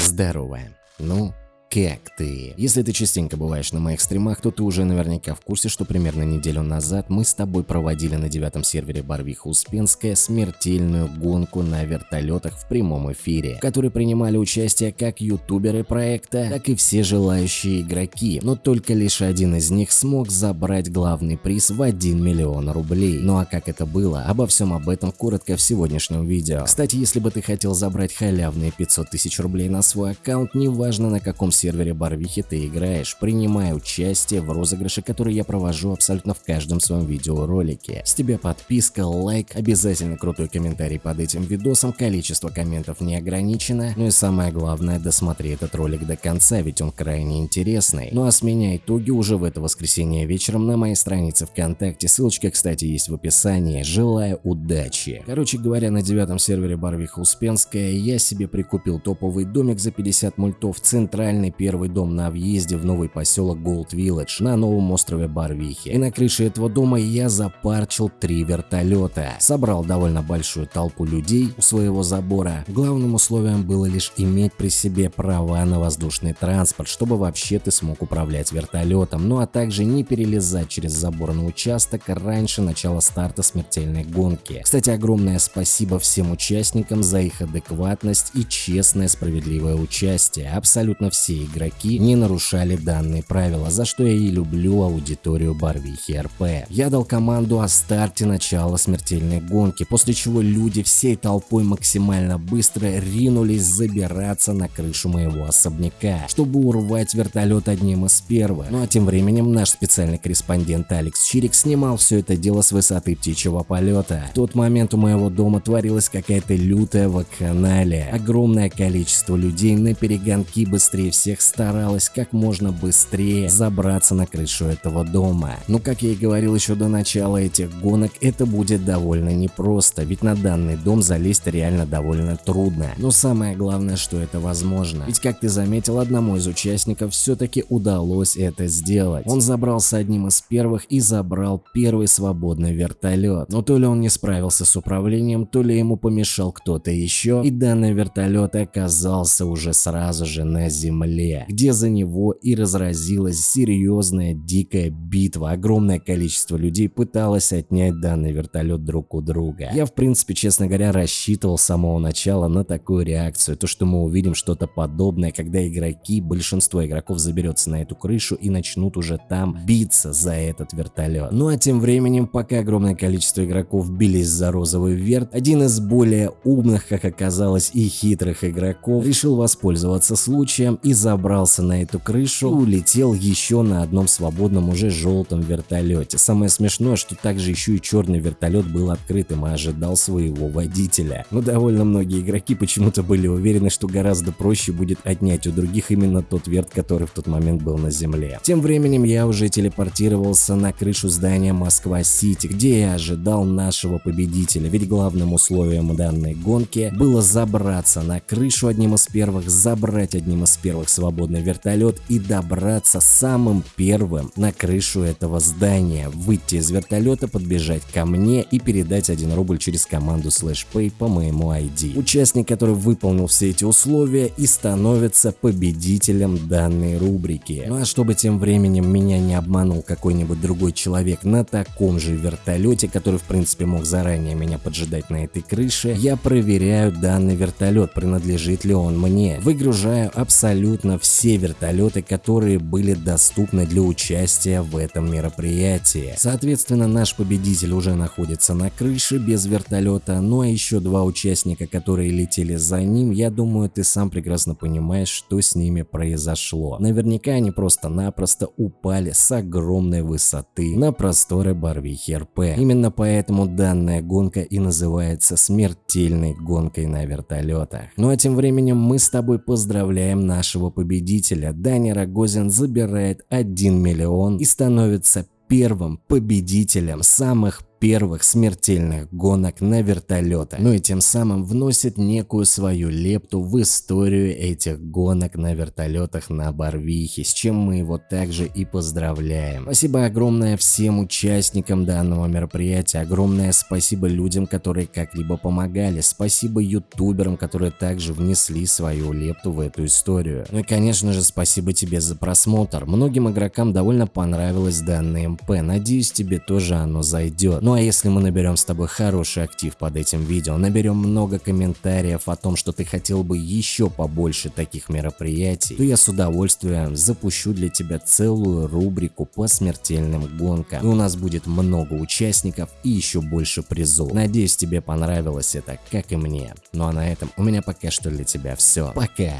Здорово. Ну, как ты? Если ты частенько бываешь на моих стримах, то ты уже наверняка в курсе, что примерно неделю назад мы с тобой проводили на девятом сервере Барвиха Успенская смертельную гонку на вертолетах в прямом эфире, в которой принимали участие как ютуберы проекта, так и все желающие игроки, но только лишь один из них смог забрать главный приз в 1 миллион рублей. Ну а как это было? Обо всем об этом коротко в сегодняшнем видео. Кстати, если бы ты хотел забрать халявные 500 тысяч рублей на свой аккаунт, неважно на каком сервере Барвихи ты играешь, принимая участие в розыгрыше, который я провожу абсолютно в каждом своем видеоролике. С тебя подписка, лайк, обязательно крутой комментарий под этим видосом, количество комментов не ограничено, ну и самое главное, досмотри этот ролик до конца, ведь он крайне интересный. Ну а с меня итоги уже в это воскресенье вечером на моей странице ВКонтакте, ссылочка, кстати, есть в описании. Желаю удачи. Короче говоря, на девятом сервере Барвиха Успенская я себе прикупил топовый домик за 50 мультов, центральный первый дом на въезде в новый поселок Gold Village на новом острове Барвихи. И на крыше этого дома я запарчил три вертолета. Собрал довольно большую толпу людей у своего забора. Главным условием было лишь иметь при себе права на воздушный транспорт, чтобы вообще ты смог управлять вертолетом, ну а также не перелезать через забор на участок раньше начала старта смертельной гонки. Кстати, огромное спасибо всем участникам за их адекватность и честное справедливое участие. Абсолютно все игроки не нарушали данные правила, за что я и люблю аудиторию Барвихи РП. Я дал команду о старте начала смертельной гонки, после чего люди всей толпой максимально быстро ринулись забираться на крышу моего особняка, чтобы урвать вертолет одним из первых. Ну а тем временем наш специальный корреспондент Алекс Чирик снимал все это дело с высоты птичьего полета. В тот момент у моего дома творилась какая-то лютая вакханалия. Огромное количество людей на перегонки быстрее всех старалась как можно быстрее забраться на крышу этого дома. Но как я и говорил еще до начала этих гонок, это будет довольно непросто, ведь на данный дом залезть реально довольно трудно. Но самое главное, что это возможно. Ведь как ты заметил, одному из участников все-таки удалось это сделать. Он забрался одним из первых и забрал первый свободный вертолет. Но то ли он не справился с управлением, то ли ему помешал кто-то еще, и данный вертолет оказался уже сразу же на земле, где за него и разразилась серьезная дикая битва. Огромное количество людей пыталось отнять данный вертолет друг у друга. Я в принципе, честно говоря, рассчитывал с самого начала на такую реакцию. То, что мы увидим что-то подобное, когда игроки, большинство игроков заберется на эту крышу и начнут уже там биться за этот вертолет. Ну а тем временем, пока огромное количество игроков бились за розовый верт, один из более умных, как оказалось, и хитрых игроков решил воспользоваться случаем и забрался на эту крышу улетел еще на одном свободном уже желтом вертолете. Самое смешное, что также еще и черный вертолет был открытым и ожидал своего водителя. Но довольно многие игроки почему-то были уверены, что гораздо проще будет отнять у других именно тот верт, который в тот момент был на земле. Тем временем я уже телепортировался на крышу здания Москва-Сити, где я ожидал нашего победителя, ведь главным условием данной гонки было забраться на крышу одним из первых, забрать одним из первых свободный вертолет и добраться самым первым на крышу этого здания, выйти из вертолета, подбежать ко мне и передать 1 рубль через команду SlashPay по моему ID. Участник, который выполнил все эти условия и становится победителем данной рубрики. Ну а чтобы тем временем меня не обманул какой-нибудь другой человек на таком же вертолете, который в принципе мог заранее меня поджидать на этой крыше, я проверяю данный вертолет, принадлежит ли он мне. Выгружаю абсолютно все вертолеты, которые были доступны для участия в этом мероприятии. Соответственно, наш победитель уже находится на крыше без вертолета, ну а еще два участника, которые летели за ним, я думаю, ты сам прекрасно понимаешь, что с ними произошло. Наверняка они просто-напросто упали с огромной высоты на просторы Барвихи РП. Именно поэтому данная гонка и называется смертельной гонкой на вертолетах. Ну а тем временем мы с тобой поздравляем нашего победителя. Даня Рогозин забирает 1 миллион и становится первым победителем самых первых смертельных гонок на вертолетах. Ну и тем самым вносит некую свою лепту в историю этих гонок на вертолетах на Барвихе, с чем мы его также и поздравляем. Спасибо огромное всем участникам данного мероприятия, огромное спасибо людям, которые как-либо помогали, спасибо ютуберам, которые также внесли свою лепту в эту историю. Ну и конечно же спасибо тебе за просмотр, многим игрокам довольно понравилось данное МП, надеюсь тебе тоже оно зайдет. Ну а если мы наберем с тобой хороший актив под этим видео, наберем много комментариев о том, что ты хотел бы еще побольше таких мероприятий, то я с удовольствием запущу для тебя целую рубрику по смертельным гонкам. И у нас будет много участников и еще больше призов. Надеюсь тебе понравилось это, как и мне. Ну а на этом у меня пока что для тебя все. Пока!